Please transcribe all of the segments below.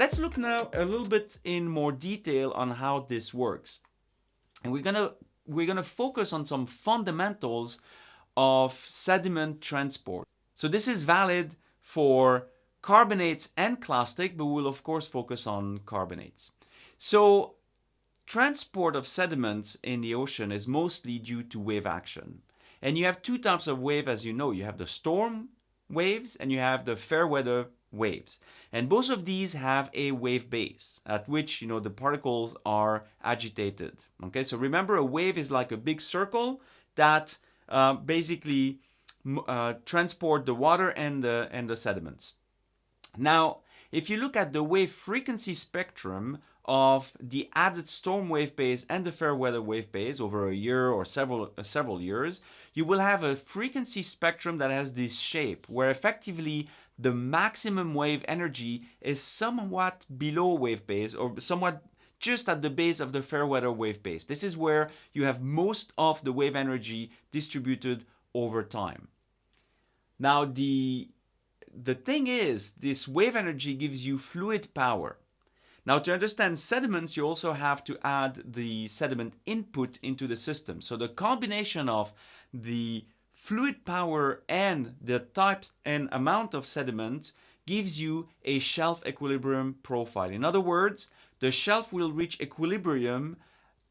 let's look now a little bit in more detail on how this works. And we're gonna we're gonna focus on some fundamentals of sediment transport. So this is valid for carbonates and clastic, but we'll of course focus on carbonates. So transport of sediments in the ocean is mostly due to wave action. And you have two types of wave as you know. You have the storm waves and you have the fair weather waves. And both of these have a wave base at which you know the particles are agitated. Okay, so remember a wave is like a big circle that uh, basically uh, transport the water and the, and the sediments. Now, if you look at the wave frequency spectrum of the added storm wave base and the fair weather wave base over a year or several uh, several years, you will have a frequency spectrum that has this shape where effectively the maximum wave energy is somewhat below wave base or somewhat just at the base of the fair weather wave base. This is where you have most of the wave energy distributed over time. Now the the thing is, this wave energy gives you fluid power. Now to understand sediments, you also have to add the sediment input into the system. So the combination of the fluid power and the types and amount of sediment gives you a shelf equilibrium profile. In other words, the shelf will reach equilibrium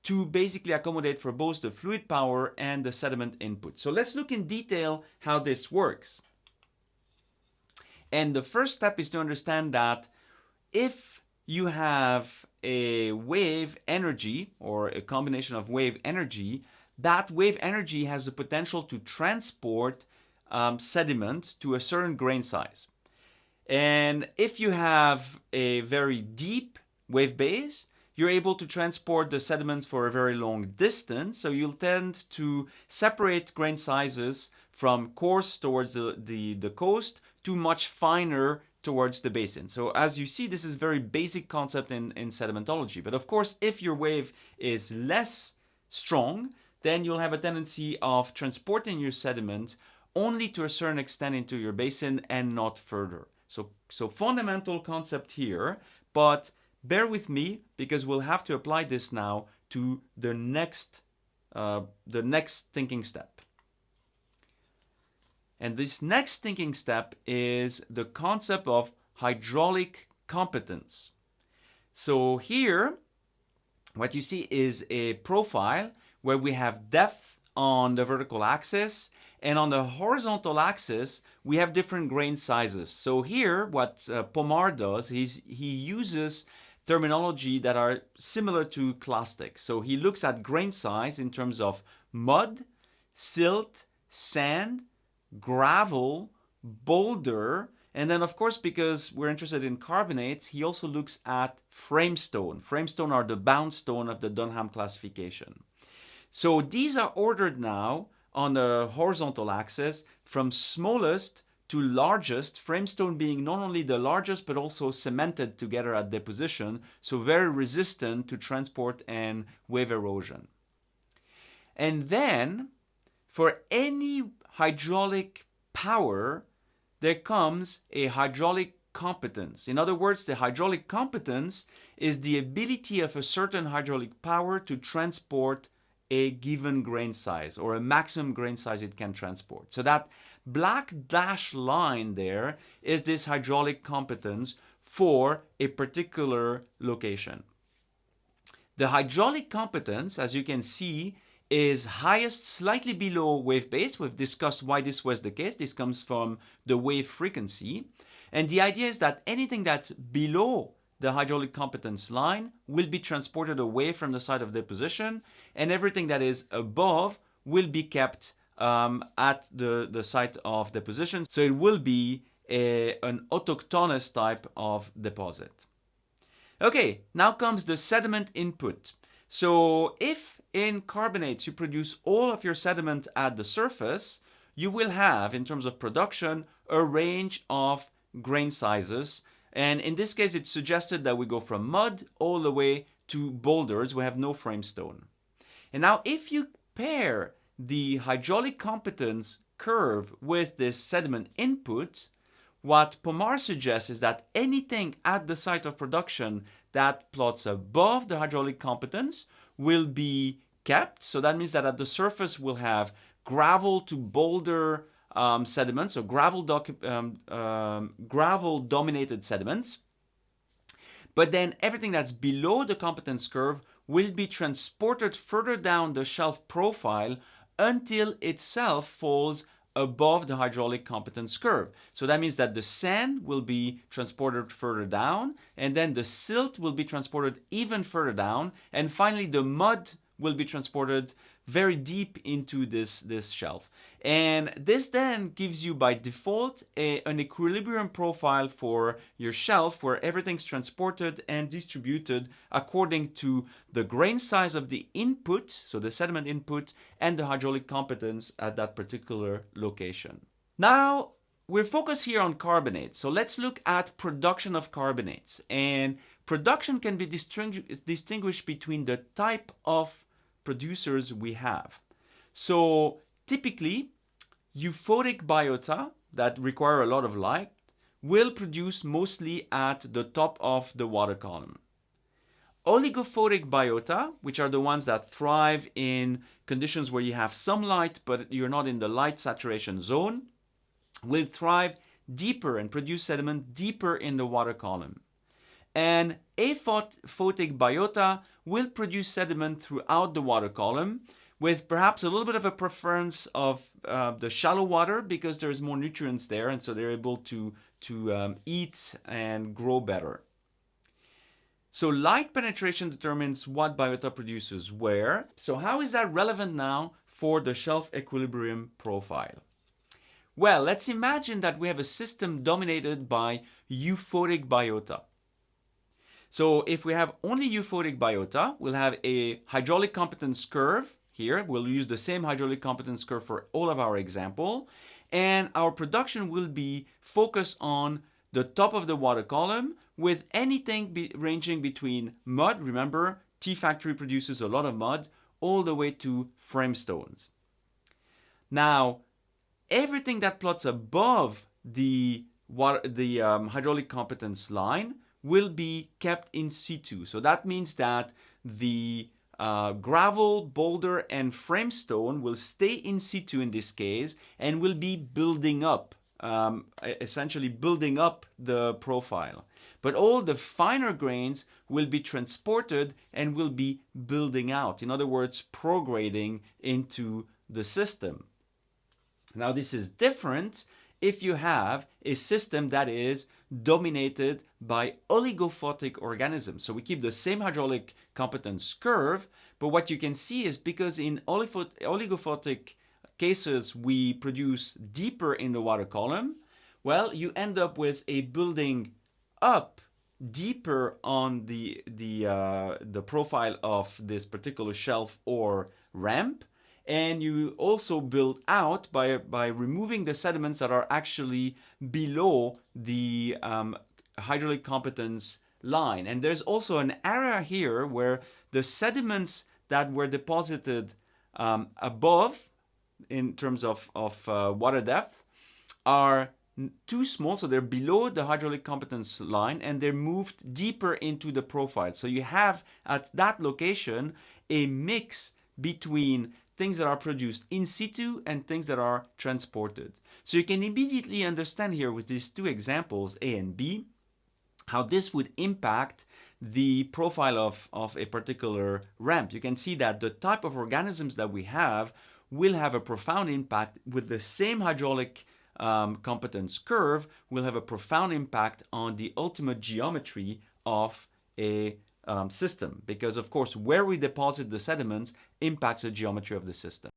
to basically accommodate for both the fluid power and the sediment input. So let's look in detail how this works. And the first step is to understand that if you have a wave energy or a combination of wave energy, that wave energy has the potential to transport um, sediment to a certain grain size. And if you have a very deep wave base, you're able to transport the sediments for a very long distance. So you'll tend to separate grain sizes from coarse towards the, the, the coast to much finer towards the basin. So as you see, this is very basic concept in, in sedimentology. But of course, if your wave is less strong, then you'll have a tendency of transporting your sediment only to a certain extent into your basin and not further. So, so fundamental concept here, but bear with me because we'll have to apply this now to the next, uh, the next thinking step. And this next thinking step is the concept of hydraulic competence. So here, what you see is a profile where we have depth on the vertical axis and on the horizontal axis we have different grain sizes. So here what uh, Pomar does is he uses terminology that are similar to clastic. So he looks at grain size in terms of mud, silt, sand, gravel, boulder, and then of course, because we're interested in carbonates, he also looks at framestone. Framestone are the bound stone of the Dunham classification. So these are ordered now on the horizontal axis from smallest to largest, framestone being not only the largest but also cemented together at deposition, so very resistant to transport and wave erosion. And then for any hydraulic power, there comes a hydraulic competence. In other words, the hydraulic competence is the ability of a certain hydraulic power to transport a given grain size or a maximum grain size it can transport. So that black dash line there is this hydraulic competence for a particular location. The hydraulic competence, as you can see, is highest slightly below wave base. We've discussed why this was the case. This comes from the wave frequency. And the idea is that anything that's below the hydraulic competence line will be transported away from the site of deposition and everything that is above will be kept um, at the, the site of deposition. So it will be a, an autochthonous type of deposit. Okay, now comes the sediment input. So if in carbonates you produce all of your sediment at the surface, you will have, in terms of production, a range of grain sizes and in this case, it's suggested that we go from mud all the way to boulders. We have no framestone. And now if you pair the hydraulic competence curve with this sediment input, what Pomar suggests is that anything at the site of production that plots above the hydraulic competence will be kept. So that means that at the surface we'll have gravel to boulder um, sediments, so gravel, um, um, gravel dominated sediments. But then everything that's below the competence curve will be transported further down the shelf profile until itself falls above the hydraulic competence curve. So that means that the sand will be transported further down and then the silt will be transported even further down and finally the mud will be transported very deep into this, this shelf. And this then gives you by default a, an equilibrium profile for your shelf where everything's transported and distributed according to the grain size of the input, so the sediment input, and the hydraulic competence at that particular location. Now, we're focused here on carbonates, so let's look at production of carbonates. And production can be distinguished between the type of producers we have. So typically, euphotic biota that require a lot of light will produce mostly at the top of the water column. Oligophotic biota, which are the ones that thrive in conditions where you have some light but you're not in the light saturation zone, will thrive deeper and produce sediment deeper in the water column and aphotic biota will produce sediment throughout the water column with perhaps a little bit of a preference of uh, the shallow water because there's more nutrients there and so they're able to, to um, eat and grow better. So light penetration determines what biota produces where. So how is that relevant now for the shelf equilibrium profile? Well, let's imagine that we have a system dominated by euphotic biota. So if we have only euphotic biota, we'll have a hydraulic competence curve here. We'll use the same hydraulic competence curve for all of our example. And our production will be focused on the top of the water column with anything be ranging between mud, remember T factory produces a lot of mud, all the way to frame stones. Now, everything that plots above the, water, the um, hydraulic competence line will be kept in situ. So that means that the uh, gravel, boulder, and framestone will stay in situ in this case and will be building up, um, essentially building up the profile. But all the finer grains will be transported and will be building out. In other words, prograding into the system. Now this is different if you have a system that is dominated by oligophotic organisms. So we keep the same hydraulic competence curve, but what you can see is because in oligophotic cases we produce deeper in the water column, well, you end up with a building up deeper on the the uh, the profile of this particular shelf or ramp and you also build out by, by removing the sediments that are actually below the um, hydraulic competence line. And there's also an area here where the sediments that were deposited um, above in terms of, of uh, water depth are too small, so they're below the hydraulic competence line and they're moved deeper into the profile. So you have at that location a mix between things that are produced in situ and things that are transported. So you can immediately understand here with these two examples, A and B, how this would impact the profile of, of a particular ramp. You can see that the type of organisms that we have will have a profound impact with the same hydraulic um, competence curve will have a profound impact on the ultimate geometry of a um, system because of course where we deposit the sediments impacts the geometry of the system.